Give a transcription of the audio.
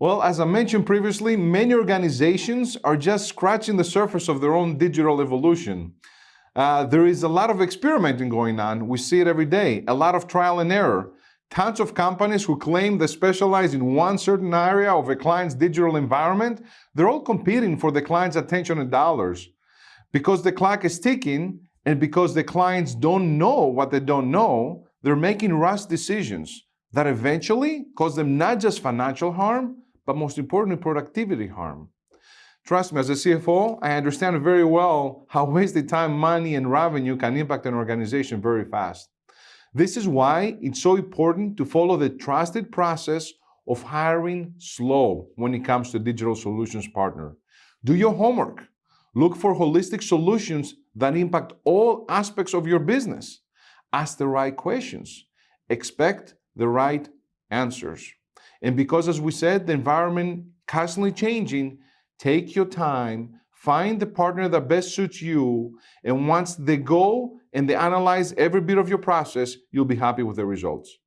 Well, as I mentioned previously, many organizations are just scratching the surface of their own digital evolution. Uh, there is a lot of experimenting going on. We see it every day, a lot of trial and error. Tons of companies who claim they specialize in one certain area of a client's digital environment, they're all competing for the client's attention and dollars. Because the clock is ticking and because the clients don't know what they don't know, they're making rush decisions that eventually cause them not just financial harm, but most importantly, productivity harm. Trust me, as a CFO, I understand very well how wasted time, money, and revenue can impact an organization very fast. This is why it's so important to follow the trusted process of hiring slow when it comes to digital solutions partner. Do your homework. Look for holistic solutions that impact all aspects of your business. Ask the right questions. Expect the right answers. And because, as we said, the environment constantly changing, take your time, find the partner that best suits you, and once they go and they analyze every bit of your process, you'll be happy with the results.